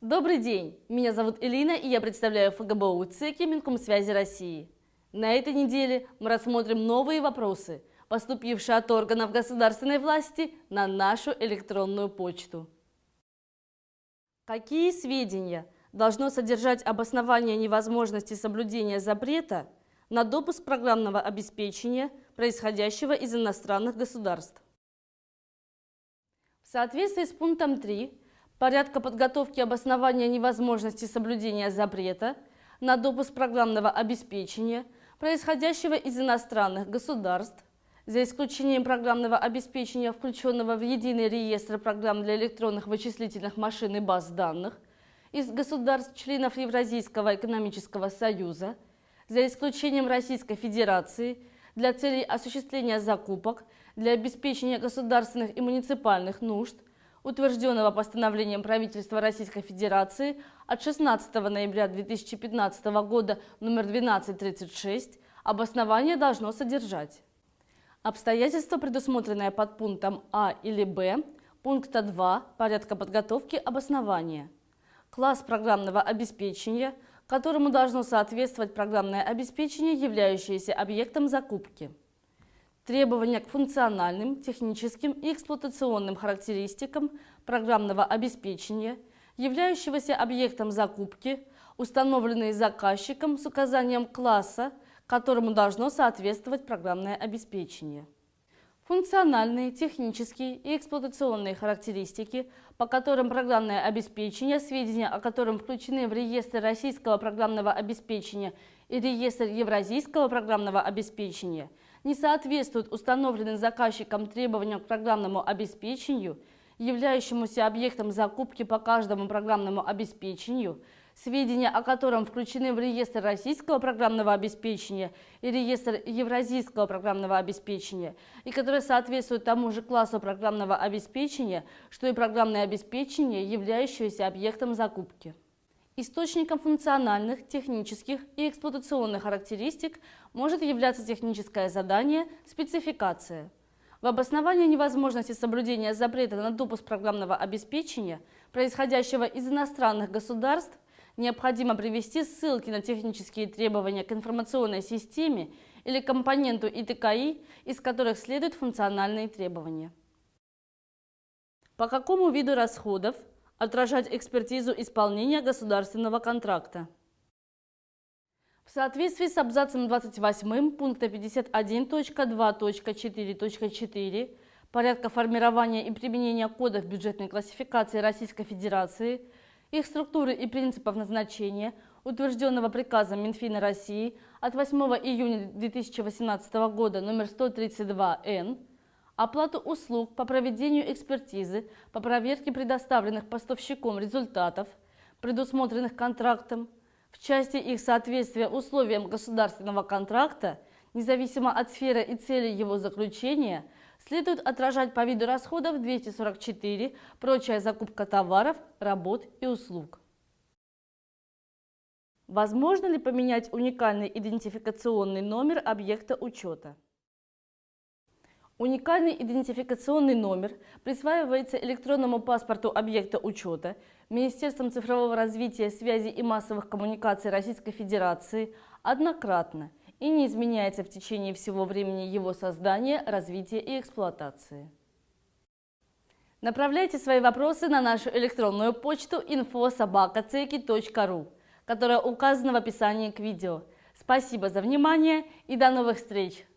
Добрый день! Меня зовут Элина, и я представляю ФГБУ ЦИКи Минкомсвязи России. На этой неделе мы рассмотрим новые вопросы, поступившие от органов государственной власти на нашу электронную почту. Какие сведения должно содержать обоснование невозможности соблюдения запрета на допуск программного обеспечения, происходящего из иностранных государств? В соответствии с пунктом 3 порядка подготовки обоснования невозможности соблюдения запрета на допуск программного обеспечения, происходящего из иностранных государств, за исключением программного обеспечения, включенного в единый реестр программ для электронных вычислительных машин и баз данных, из государств-членов Евразийского экономического союза, за исключением Российской Федерации, для целей осуществления закупок, для обеспечения государственных и муниципальных нужд, утвержденного постановлением правительства Российской Федерации от 16 ноября 2015 года номер 1236, обоснование должно содержать. Обстоятельства, предусмотренные под пунктом А или Б, пункта 2 порядка подготовки обоснования. Класс программного обеспечения, которому должно соответствовать программное обеспечение, являющееся объектом закупки требования к функциональным, техническим и эксплуатационным характеристикам программного обеспечения, являющегося объектом закупки, установленные заказчиком с указанием класса, которому должно соответствовать программное обеспечение. Функциональные, технические и эксплуатационные характеристики, по которым программное обеспечение, сведения о котором включены в реестр российского программного обеспечения и реестр евразийского программного обеспечения – не соответствуют установленным заказчиком требованиям к программному обеспечению, являющемуся объектом закупки по каждому программному обеспечению, сведения о котором включены в реестр российского программного обеспечения и реестр евразийского программного обеспечения, и которые соответствуют тому же классу программного обеспечения, что и программное обеспечение, являющееся объектом закупки. Источником функциональных, технических и эксплуатационных характеристик может являться техническое задание «спецификация». В обосновании невозможности соблюдения запрета на допуск программного обеспечения, происходящего из иностранных государств, необходимо привести ссылки на технические требования к информационной системе или компоненту ИТКИ, из которых следуют функциональные требования. По какому виду расходов отражать экспертизу исполнения государственного контракта. В соответствии с абзацем 28 пункта 51.2.4.4 порядка формирования и применения кодов бюджетной классификации Российской Федерации, их структуры и принципов назначения, утвержденного приказом Минфина России от 8 июня 2018 года номер 132-Н, оплату услуг по проведению экспертизы по проверке предоставленных поставщиком результатов, предусмотренных контрактом, в части их соответствия условиям государственного контракта, независимо от сферы и цели его заключения, следует отражать по виду расходов 244 «Прочая закупка товаров, работ и услуг». Возможно ли поменять уникальный идентификационный номер объекта учета? Уникальный идентификационный номер присваивается электронному паспорту объекта учета Министерством цифрового развития, связи и массовых коммуникаций Российской Федерации однократно и не изменяется в течение всего времени его создания, развития и эксплуатации. Направляйте свои вопросы на нашу электронную почту info.sobaka.ceki.ru, которая указана в описании к видео. Спасибо за внимание и до новых встреч!